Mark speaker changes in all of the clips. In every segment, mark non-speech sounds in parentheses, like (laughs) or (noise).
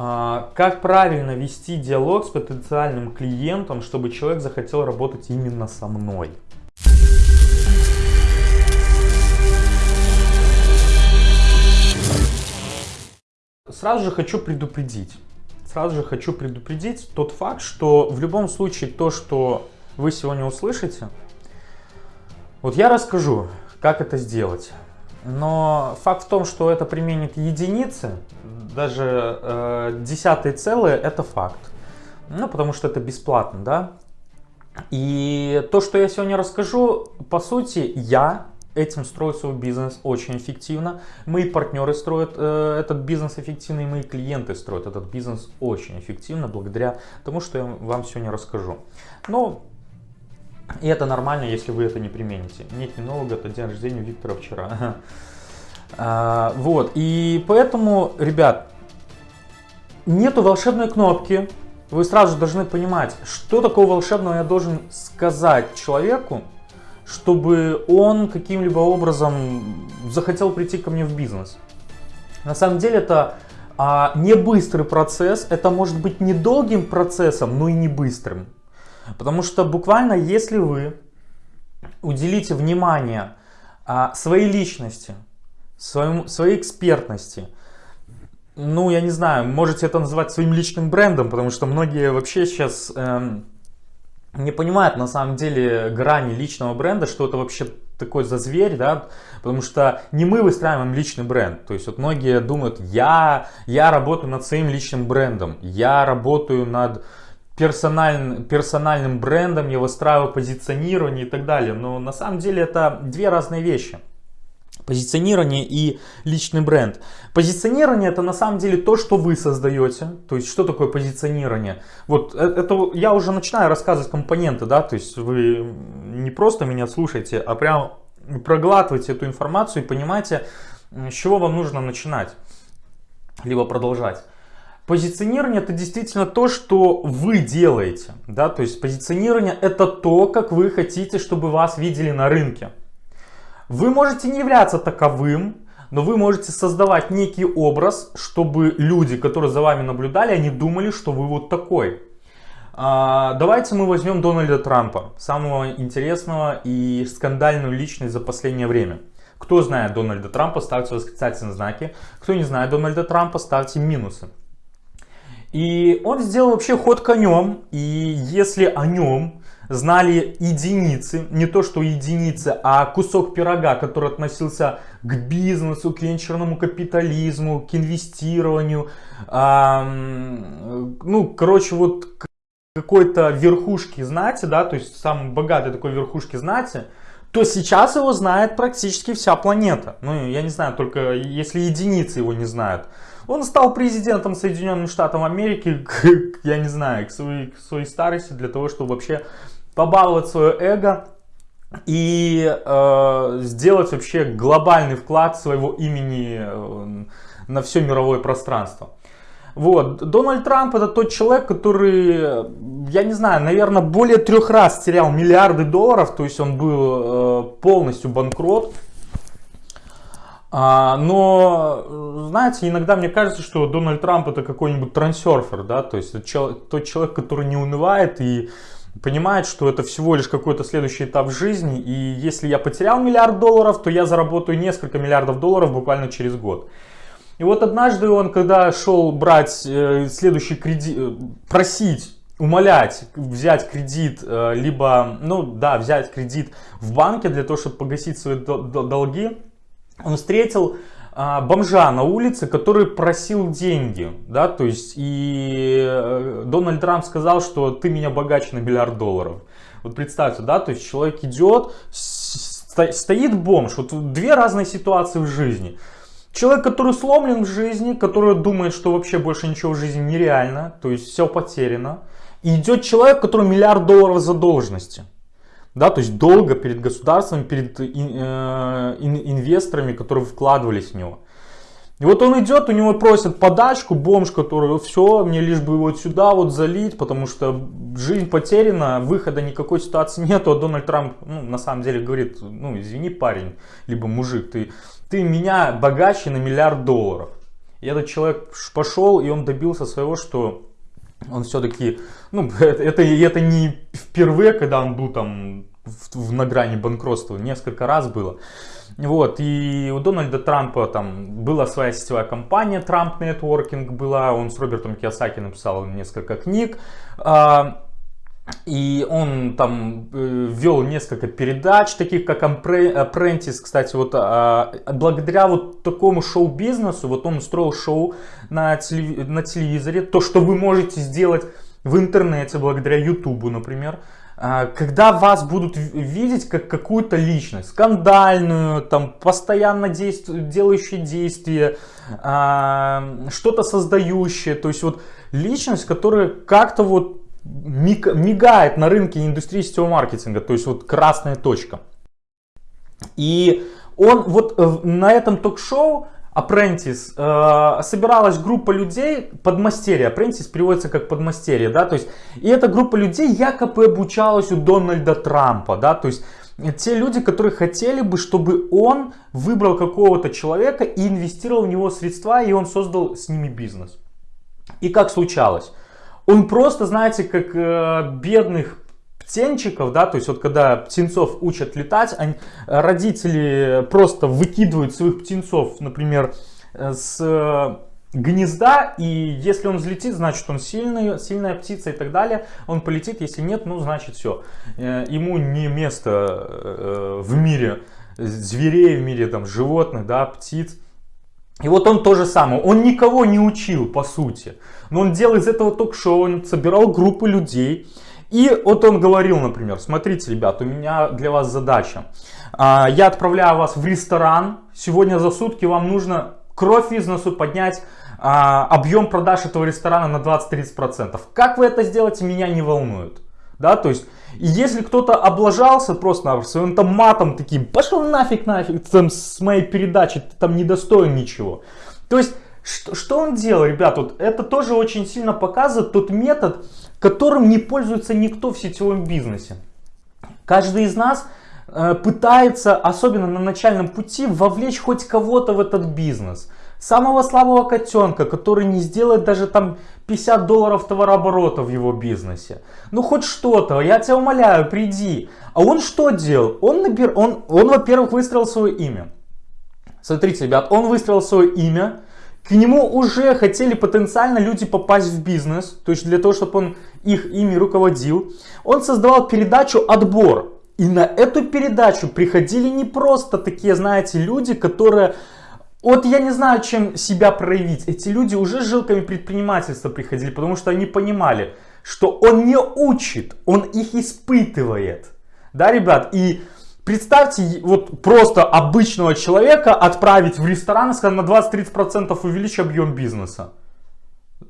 Speaker 1: А, как правильно вести диалог с потенциальным клиентом, чтобы человек захотел работать именно со мной? Сразу же хочу предупредить. Сразу же хочу предупредить тот факт, что в любом случае то, что вы сегодня услышите, вот я расскажу, как это сделать. Но факт в том, что это применит единицы, даже э, десятые целые, это факт. Ну, потому что это бесплатно, да. И то, что я сегодня расскажу, по сути, я этим строю свой бизнес очень эффективно. Мои партнеры строят э, этот бизнес эффективно, и мои клиенты строят этот бизнес очень эффективно, благодаря тому, что я вам сегодня расскажу. Но и это нормально, если вы это не примените. Нет кинолога, это день рождения Виктора вчера. (laughs) А, вот, и поэтому, ребят, нету волшебной кнопки. Вы сразу же должны понимать, что такого волшебного я должен сказать человеку, чтобы он каким-либо образом захотел прийти ко мне в бизнес. На самом деле это а, не быстрый процесс, это может быть не долгим процессом, но и не быстрым. Потому что буквально если вы уделите внимание а, своей личности, своему, своей экспертности, ну, я не знаю, можете это называть своим личным брендом, потому что многие вообще сейчас эм, не понимают на самом деле грани личного бренда, что это вообще такой за зверь, да, потому что не мы выстраиваем личный бренд, то есть вот многие думают, я, я работаю над своим личным брендом, я работаю над персональным, персональным брендом, я выстраиваю позиционирование и так далее. Но на самом деле это две разные вещи. Позиционирование и личный бренд. Позиционирование это на самом деле то, что вы создаете. То есть что такое позиционирование? Вот э, это я уже начинаю рассказывать компоненты, да, то есть вы не просто меня слушаете, а прям проглатываете эту информацию и понимаете, с чего вам нужно начинать, либо продолжать. Позиционирование это действительно то, что вы делаете. Да? То есть позиционирование это то, как вы хотите, чтобы вас видели на рынке. Вы можете не являться таковым, но вы можете создавать некий образ, чтобы люди, которые за вами наблюдали, они думали, что вы вот такой. А, давайте мы возьмем Дональда Трампа, самого интересного и скандальную личность за последнее время. Кто знает Дональда Трампа, ставьте восклицательные знаки. Кто не знает Дональда Трампа, ставьте минусы. И он сделал вообще ход конем, и если о нем знали единицы, не то что единицы, а кусок пирога, который относился к бизнесу, к венчурному капитализму, к инвестированию, а, ну, короче, вот какой-то верхушки знати, да, то есть самой богатой такой верхушки знати, то сейчас его знает практически вся планета. Ну, я не знаю, только если единицы его не знают. Он стал президентом Соединенных Штатов Америки, к, я не знаю, к своей, к своей старости, для того, чтобы вообще побаловать свое эго и э, сделать вообще глобальный вклад своего имени э, на все мировое пространство. Вот, Дональд Трамп это тот человек, который, я не знаю, наверное, более трех раз терял миллиарды долларов, то есть он был э, полностью банкрот. А, но, знаете, иногда мне кажется, что Дональд Трамп это какой-нибудь трансерфер, да, то есть тот человек, который не унывает и понимает, что это всего лишь какой-то следующий этап жизни, и если я потерял миллиард долларов, то я заработаю несколько миллиардов долларов буквально через год. И вот однажды он, когда шел брать э, следующий кредит, э, просить умолять взять кредит, э, либо, ну да, взять кредит в банке для того, чтобы погасить свои долги, он встретил а, бомжа на улице, который просил деньги, да, то есть и э, Дональд Трамп сказал, что ты меня богаче на миллиард долларов. Вот представьте, да, то есть человек идет, стоит бомж, вот две разные ситуации в жизни. Человек, который сломлен в жизни, который думает, что вообще больше ничего в жизни нереально, то есть все потеряно. И идет человек, который миллиард долларов задолженности да, то есть долго перед государством, перед э, инвесторами, которые вкладывались в него. И вот он идет, у него просят подачку, бомж, который, все, мне лишь бы вот сюда вот залить, потому что жизнь потеряна, выхода никакой ситуации нету, а Дональд Трамп, ну, на самом деле говорит, ну, извини, парень, либо мужик, ты, ты меня богаче на миллиард долларов. И этот человек пошел, и он добился своего, что он все-таки, ну, (laughs) это, это не впервые, когда он был там в, в, на грани банкротства, несколько раз было. Вот, и у Дональда Трампа там была своя сетевая компания, Trump Networking была, он с Робертом Киосаки написал несколько книг. А, и он там э, вел несколько передач, таких как Apprentice, кстати, вот а, благодаря вот такому шоу-бизнесу, вот он устроил шоу на, телев... на телевизоре, то, что вы можете сделать в интернете, благодаря Ютубу, например, а, когда вас будут видеть как какую-то личность, скандальную, там, постоянно действу... делающую действия, а, что-то создающее, то есть вот личность, которая как-то вот мигает на рынке индустрии сетевого маркетинга, то есть вот красная точка. И он вот э, на этом ток-шоу Apprentice э, собиралась группа людей, подмастерье, Apprentice переводится как подмастерье, да, то есть, и эта группа людей якобы обучалась у Дональда Трампа, да, то есть, те люди, которые хотели бы, чтобы он выбрал какого-то человека и инвестировал в него средства, и он создал с ними бизнес. И как случалось? Он просто, знаете, как э, бедных птенчиков, да, то есть вот когда птенцов учат летать, они, родители просто выкидывают своих птенцов, например, э, с э, гнезда, и если он взлетит, значит он сильный, сильная птица и так далее, он полетит, если нет, ну значит все, э, ему не место в мире зверей, в мире там животных, да, птиц, и вот он то же самое, он никого не учил по сути, но он делал из этого ток-шоу, он собирал группы людей, и вот он говорил, например, смотрите, ребят, у меня для вас задача, а, я отправляю вас в ресторан, сегодня за сутки вам нужно кровь из носу поднять, а, объем продаж этого ресторана на 20-30%. Как вы это сделаете, меня не волнует. Да, то есть, если кто-то облажался просто своим там матом таким, пошел нафиг, нафиг, там, с моей передачи, ты там не достоин ничего. То есть, что, что он делал, ребят, вот это тоже очень сильно показывает тот метод, которым не пользуется никто в сетевом бизнесе. Каждый из нас э, пытается, особенно на начальном пути, вовлечь хоть кого-то в этот бизнес. Самого слабого котенка, который не сделает даже там 50 долларов товарооборота в его бизнесе. Ну хоть что-то, я тебя умоляю, приди. А он что делал? Он, набир... он, он во-первых, выстроил свое имя. Смотрите, ребят, он выстроил свое имя. К нему уже хотели потенциально люди попасть в бизнес. То есть для того, чтобы он их ими руководил. Он создавал передачу «Отбор». И на эту передачу приходили не просто такие, знаете, люди, которые вот я не знаю, чем себя проявить. Эти люди уже с жилками предпринимательства приходили, потому что они понимали, что он не учит, он их испытывает. Да, ребят? И представьте, вот просто обычного человека отправить в ресторан и сказать на 20-30% увеличь объем бизнеса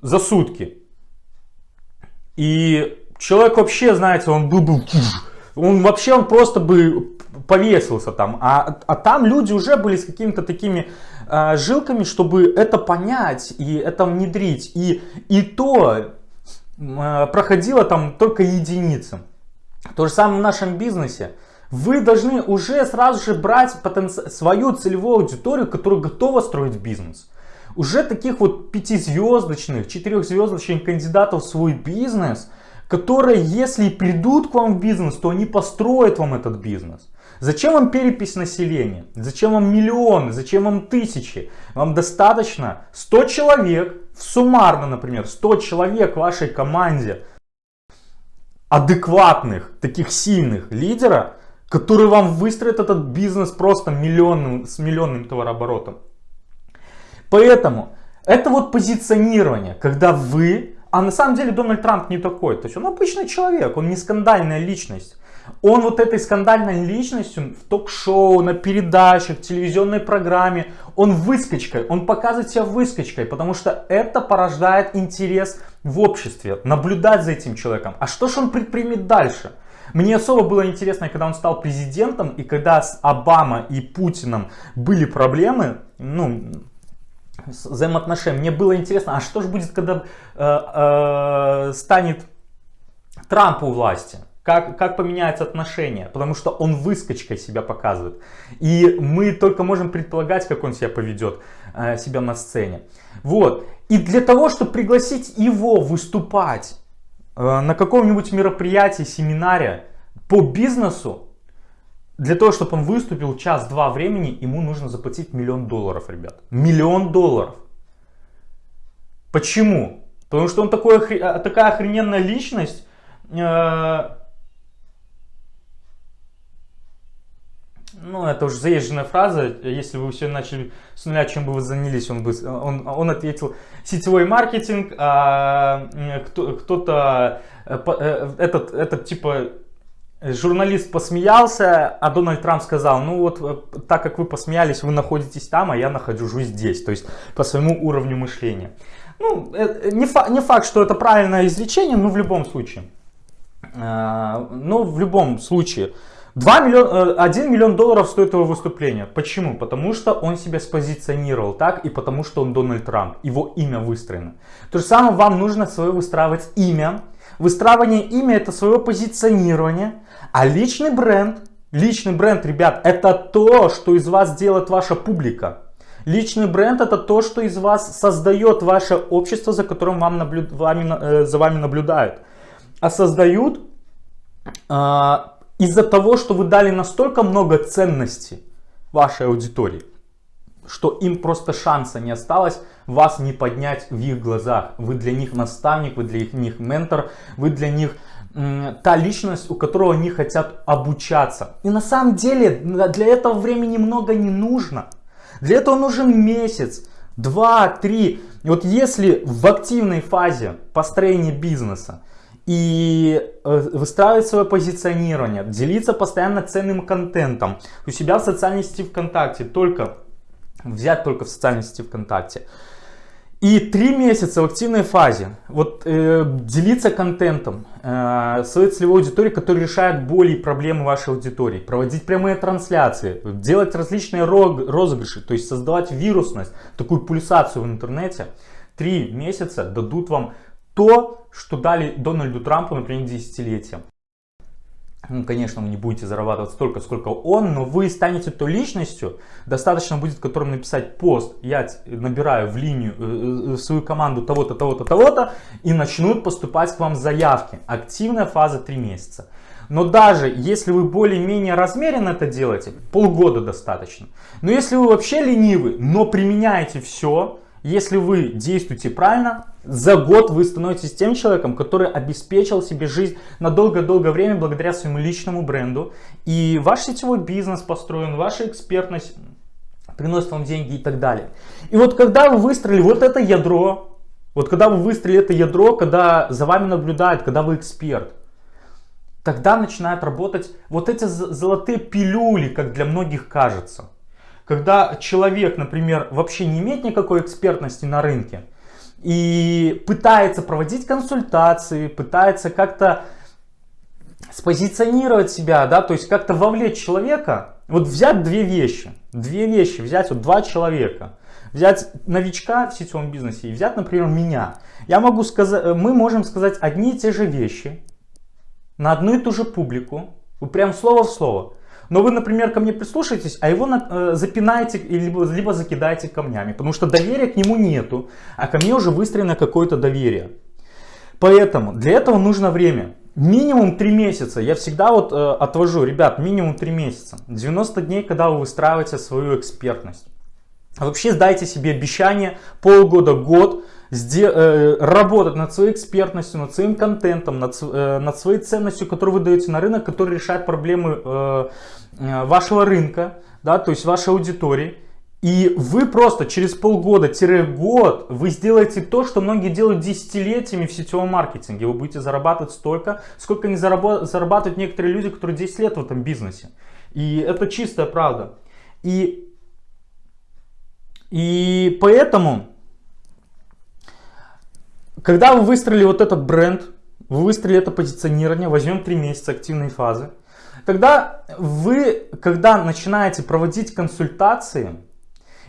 Speaker 1: за сутки. И человек вообще, знаете, он был бы... Он вообще, он просто бы повесился там. А, а там люди уже были с какими-то такими э, жилками, чтобы это понять и это внедрить. И, и то э, проходило там только единицы. То же самое в нашем бизнесе. Вы должны уже сразу же брать потенци... свою целевую аудиторию, которая готова строить бизнес. Уже таких вот пятизвездочных, четырехзвездочных кандидатов в свой бизнес, которые, если придут к вам в бизнес, то они построят вам этот бизнес. Зачем вам перепись населения? Зачем вам миллионы? Зачем вам тысячи? Вам достаточно 100 человек, суммарно, например, 100 человек в вашей команде, адекватных, таких сильных лидера, которые вам выстроят этот бизнес просто миллионным, с миллионным товарооборотом. Поэтому это вот позиционирование, когда вы, а на самом деле Дональд Трамп не такой, то есть он обычный человек, он не скандальная личность. Он вот этой скандальной личностью в ток-шоу, на передачах, телевизионной программе, он выскочкой, он показывает себя выскочкой, потому что это порождает интерес в обществе, наблюдать за этим человеком. А что же он предпримет дальше? Мне особо было интересно, когда он стал президентом, и когда с Обама и Путиным были проблемы, ну, взаимоотношения, мне было интересно, а что же будет, когда э, э, станет Трамп у власти? Как, как поменяются отношения, потому что он выскочкой себя показывает. И мы только можем предполагать, как он себя поведет. э, себя на сцене. Вот. И для того, чтобы пригласить его выступать э, на каком-нибудь мероприятии, семинаре по бизнесу, для того, чтобы он выступил час-два времени, ему нужно заплатить миллион долларов, ребят. Миллион долларов. Почему? Потому что он такой, такая охрененная личность. Э, ну, это уже заезженная фраза. Если вы все начали с нуля, чем бы вы занялись, он, бы, он, он ответил сетевой маркетинг, а кто-то, э, этот, этот типа журналист посмеялся, а Дональд Трамп сказал, ну вот так как вы посмеялись, вы находитесь там, а я нахожусь здесь, то есть по своему уровню мышления. Ну, э, не, факт, не факт, что это правильное изречение, но в любом случае. Э, но в любом случае. 2 миллион, 1 миллион долларов стоит его выступление. Почему? Потому что он себя спозиционировал так и потому что он Дональд Трамп. Его имя выстроено. То же самое вам нужно свое выстраивать имя. Выстраивание имя это свое позиционирование. А личный бренд, личный бренд, ребят, это то, что из вас делает ваша публика. Личный бренд это то, что из вас создает ваше общество, за которым вам наблю... вами, э, за вами наблюдают. А создают э, из-за того, что вы дали настолько много ценностей вашей аудитории, что им просто шанса не осталось вас не поднять в их глазах. Вы для них наставник, вы для них ментор, вы для них та личность, у которого они хотят обучаться. И на самом деле для этого времени много не нужно. Для этого нужен месяц, два, три. Вот если в активной фазе построения бизнеса и э, выстраивать свое позиционирование, делиться постоянно ценным контентом у себя в социальной сети ВКонтакте, только взять только в социальной сети ВКонтакте, и три месяца в активной фазе вот, э, делиться контентом э, своей целевой аудитории, которая решает боли и проблемы вашей аудитории. Проводить прямые трансляции, делать различные розыгрыши, то есть создавать вирусность, такую пульсацию в интернете. Три месяца дадут вам то, что дали Дональду Трампу, например, десятилетия. Ну, конечно, вы не будете зарабатывать столько, сколько он, но вы станете той личностью, достаточно будет которым написать пост, я набираю в линию э, э, свою команду того-то, того-то, того-то, и начнут поступать к вам заявки. Активная фаза 3 месяца. Но даже если вы более-менее размеренно это делаете, полгода достаточно. Но если вы вообще ленивы, но применяете все, если вы действуете правильно, за год вы становитесь тем человеком, который обеспечил себе жизнь на долгое-долгое время благодаря своему личному бренду. И ваш сетевой бизнес построен, ваша экспертность приносит вам деньги и так далее. И вот когда вы выстроили вот это ядро, вот когда вы выстроили это ядро, когда за вами наблюдают, когда вы эксперт, тогда начинают работать вот эти золотые пилюли, как для многих кажется. Когда человек, например, вообще не имеет никакой экспертности на рынке и пытается проводить консультации, пытается как-то спозиционировать себя, да, то есть как-то вовлечь человека, вот взять две вещи, две вещи, взять вот два человека, взять новичка в сетевом бизнесе и взять, например, меня. Я могу сказать, мы можем сказать одни и те же вещи на одну и ту же публику, прям слово в слово. Но вы, например, ко мне прислушаетесь, а его э, запинаете либо, либо закидаете камнями, потому что доверия к нему нету, а ко мне уже выстроено какое-то доверие. Поэтому для этого нужно время. Минимум 3 месяца. Я всегда вот э, отвожу, ребят, минимум 3 месяца. 90 дней, когда вы выстраиваете свою экспертность. Вообще сдайте себе обещание полгода, год работать над своей экспертностью, над своим контентом, над, э, над своей ценностью, которую вы даете на рынок, который решает проблемы э, вашего рынка, да, то есть вашей аудитории. И вы просто через полгода-год вы сделаете то, что многие делают десятилетиями в сетевом маркетинге. Вы будете зарабатывать столько, сколько не зарабатывают некоторые люди, которые 10 лет в этом бизнесе. И это чистая правда. И, и поэтому когда вы выстроили вот этот бренд, вы выстроили это позиционирование, возьмем 3 месяца активной фазы, тогда вы, когда начинаете проводить консультации,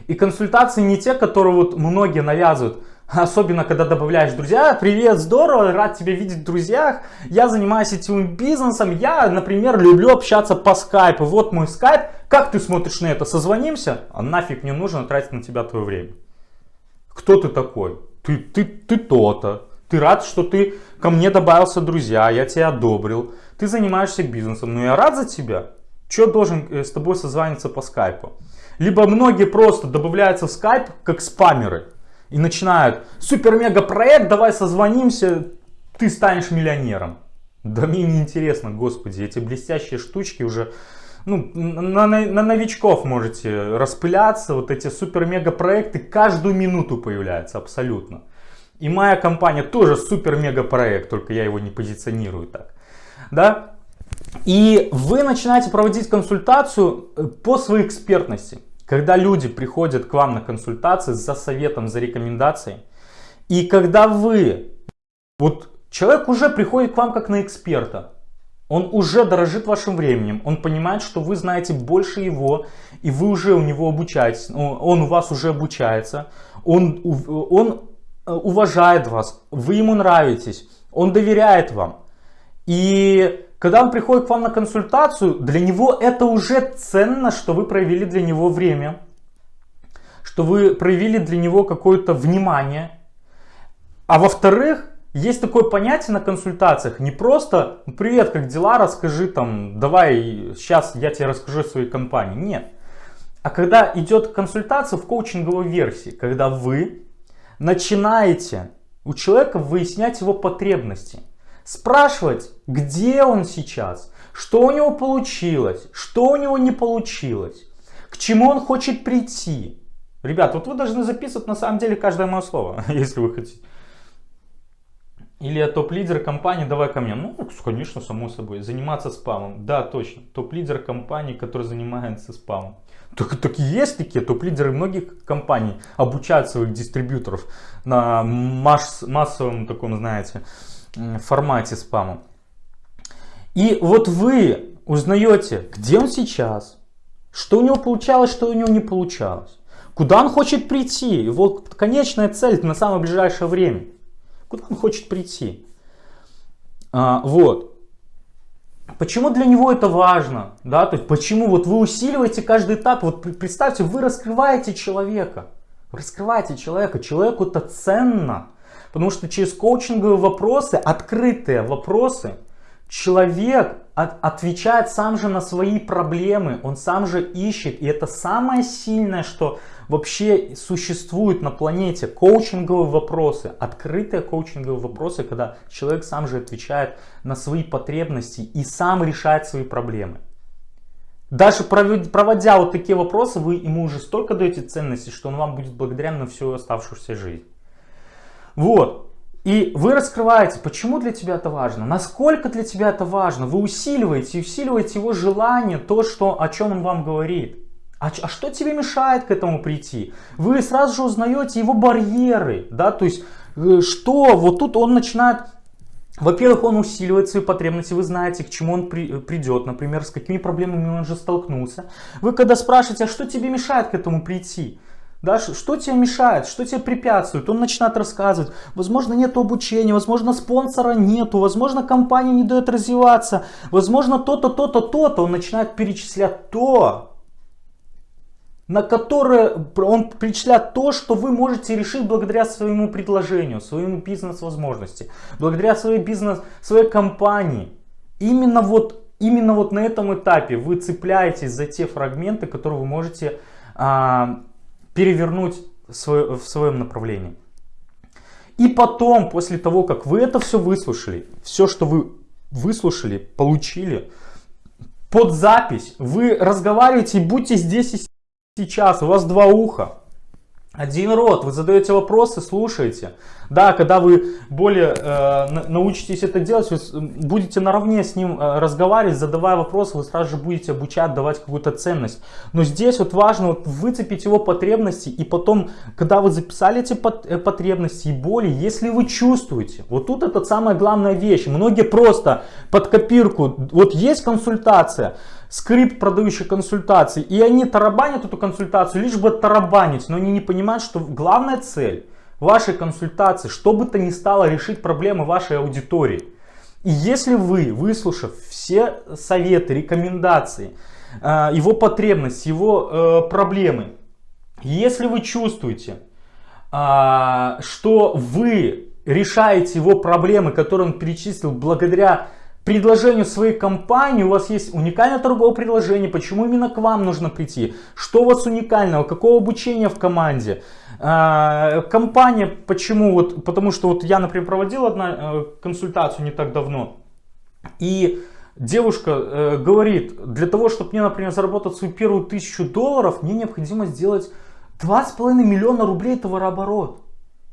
Speaker 1: и консультации не те, которые вот многие навязывают, Особенно, когда добавляешь друзья. Привет, здорово, рад тебя видеть в друзьях. Я занимаюсь сетевым бизнесом. Я, например, люблю общаться по скайпу. Вот мой скайп. Как ты смотришь на это? Созвонимся? А нафиг не нужно тратить на тебя твое время. Кто ты такой? Ты, ты, ты то-то. Ты рад, что ты ко мне добавился друзья, я тебя одобрил. Ты занимаешься бизнесом, но я рад за тебя. Че должен э, с тобой созваниваться по скайпу? Либо многие просто добавляются в скайп как спамеры и начинают супер-мега проект, давай созвонимся, ты станешь миллионером. Да мне не интересно, господи, эти блестящие штучки уже ну, на, на, на новичков можете распыляться, вот эти супер-мега проекты каждую минуту появляются абсолютно. И моя компания тоже супер-мега проект, только я его не позиционирую так. Да? И вы начинаете проводить консультацию э, по своей экспертности. Когда люди приходят к вам на консультации за советом, за рекомендацией, и когда вы, вот человек уже приходит к вам как на эксперта, он уже дорожит вашим временем, он понимает, что вы знаете больше его, и вы уже у него обучаетесь, он у вас уже обучается, он, он э, уважает вас, вы ему нравитесь, он доверяет вам. И когда он приходит к вам на консультацию, для него это уже ценно, что вы проявили для него время, что вы проявили для него какое-то внимание. А во-вторых, есть такое понятие на консультациях, не просто «Ну, «Привет, как дела? Расскажи там, давай, сейчас я тебе расскажу о своей компании». Нет. А когда идет консультация в коучинговой версии, когда вы начинаете у человека выяснять его потребности – Спрашивать, где он сейчас, что у него получилось, что у него не получилось, к чему он хочет прийти. Ребят, вот вы должны записывать на самом деле каждое мое слово, (laughs) если вы хотите. Или топ-лидер компании, давай ко мне. Ну, конечно, само собой. Заниматься спамом. Да, точно. Топ-лидер компании, который занимается спамом. Так, так и есть такие топ-лидеры многих компаний обучают своих дистрибьюторов на масс, массовом таком, знаете, формате спама. И вот вы узнаете, где он сейчас, что у него получалось, что у него не получалось, куда он хочет прийти, его конечная цель на самое ближайшее время, куда он хочет прийти. А, вот. Почему для него это важно? Да? То есть почему вот вы усиливаете каждый этап? Вот представьте, вы раскрываете человека. раскрываете человека. Человеку это ценно. Потому что через коучинговые вопросы, открытые вопросы, человек от, отвечает сам же на свои проблемы, он сам же ищет. И это самое сильное, что вообще существует на планете. Коучинговые вопросы, открытые коучинговые вопросы, когда человек сам же отвечает на свои потребности и сам решает свои проблемы. Даже проводя вот такие вопросы, вы ему уже столько даете ценности, что он вам будет благодарен на всю оставшуюся жизнь. Вот. И вы раскрываете, почему для тебя это важно, насколько для тебя это важно. Вы усиливаете усиливаете его желание, то, что, о чем он вам говорит. А, а что тебе мешает к этому прийти? Вы сразу же узнаете его барьеры, да, то есть, э, что вот тут он начинает во-первых, он усиливает свои потребности, вы знаете, к чему он при, придет, например, с какими проблемами он же столкнулся. Вы когда спрашиваете, а что тебе мешает к этому прийти? Да, что тебе мешает, что тебе препятствует? Он начинает рассказывать, возможно нет обучения, возможно спонсора нету, возможно компания не дает развиваться, возможно то-то, то-то, то-то. Он начинает перечислять то, на которое он перечисляет то, что вы можете решить благодаря своему предложению, своему бизнес-возможности, благодаря своей бизнес, своей компании. Именно вот, именно вот на этом этапе вы цепляетесь за те фрагменты, которые вы можете а, перевернуть в своем направлении. И потом, после того, как вы это все выслушали, все, что вы выслушали, получили, под запись вы разговариваете, будьте здесь и сейчас, у вас два уха. Один рот, вы задаете вопросы, слушаете. Да, когда вы более э, научитесь это делать, вы будете наравне с ним э, разговаривать, задавая вопросы, вы сразу же будете обучать, давать какую-то ценность. Но здесь вот важно вот выцепить его потребности, и потом, когда вы записали эти э, потребности и боли, если вы чувствуете, вот тут это самая главная вещь. Многие просто под копирку, вот есть консультация, скрипт продающих консультаций, и они тарабанят эту консультацию, лишь бы тарабанить, но они не понимают, что главная цель вашей консультации, что бы то ни стало решить проблемы вашей аудитории. И если вы, выслушав все советы, рекомендации, э, его потребности, его э, проблемы, если вы чувствуете, э, что вы решаете его проблемы, которые он перечислил благодаря предложению своей компании, у вас есть уникальное торговое предложение, почему именно к вам нужно прийти, что у вас уникального, какого обучения в команде, а, компания, почему, вот, потому что вот я, например, проводил одну э, консультацию не так давно, и девушка э, говорит, для того, чтобы мне, например, заработать свою первую тысячу долларов, мне необходимо сделать 2,5 миллиона рублей товарооборот.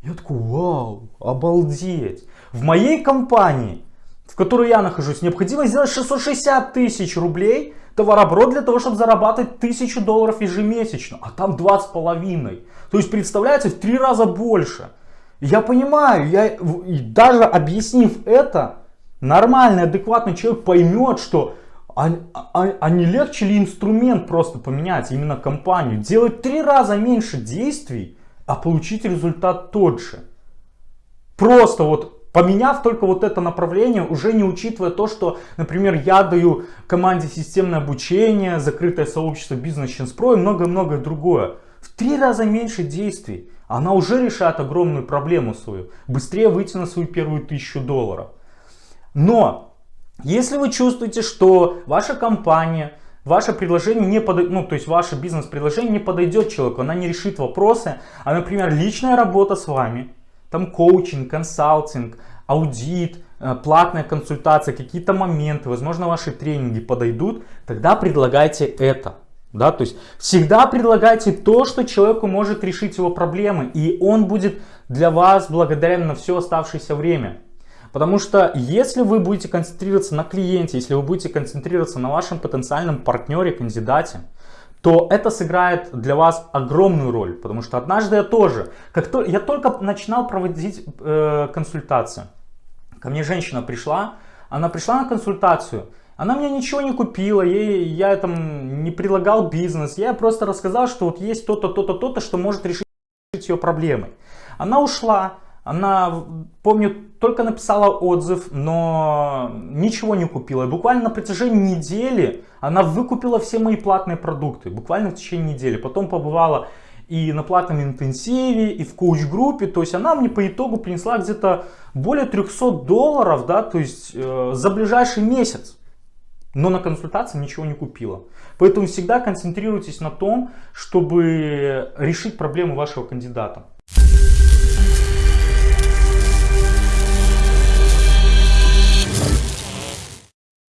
Speaker 1: Я такой, вау, обалдеть. В моей компании в которой я нахожусь, необходимо сделать 660 тысяч рублей товарооборот для того, чтобы зарабатывать 1000 долларов ежемесячно, а там два с половиной. То есть, представляете, в три раза больше. Я понимаю, я, даже объяснив это, нормальный, адекватный человек поймет, что а, а, а не легче ли инструмент просто поменять, именно компанию, делать три раза меньше действий, а получить результат тот же. Просто вот Поменяв только вот это направление, уже не учитывая то, что, например, я даю команде системное обучение, закрытое сообщество бизнес Pro и многое-многое другое. В три раза меньше действий. Она уже решает огромную проблему свою. Быстрее выйти на свою первую тысячу долларов. Но, если вы чувствуете, что ваша компания, ваше предложение не подойдет, ну, то есть ваше бизнес-предложение не подойдет человеку, она не решит вопросы, а, например, личная работа с вами, там коучинг, консалтинг, аудит, э, платная консультация, какие-то моменты, возможно, ваши тренинги подойдут, тогда предлагайте это. Да, то есть всегда предлагайте то, что человеку может решить его проблемы, и он будет для вас благодарен на все оставшееся время. Потому что если вы будете концентрироваться на клиенте, если вы будете концентрироваться на вашем потенциальном партнере, кандидате, то это сыграет для вас огромную роль. Потому что однажды я тоже, как то, я только начинал проводить э, консультацию. Ко мне женщина пришла, она пришла на консультацию, она мне ничего не купила, ей, я там не предлагал бизнес, я просто рассказал, что вот есть то-то, то-то, то-то, что может решить ее проблемы. Она ушла, она, помню, только написала отзыв, но ничего не купила. И буквально на протяжении недели она выкупила все мои платные продукты. Буквально в течение недели. Потом побывала и на платном интенсиве, и в коуч-группе. То есть она мне по итогу принесла где-то более 300 долларов, да, то есть э, за ближайший месяц. Но на консультации ничего не купила. Поэтому всегда концентрируйтесь на том, чтобы решить проблему вашего кандидата.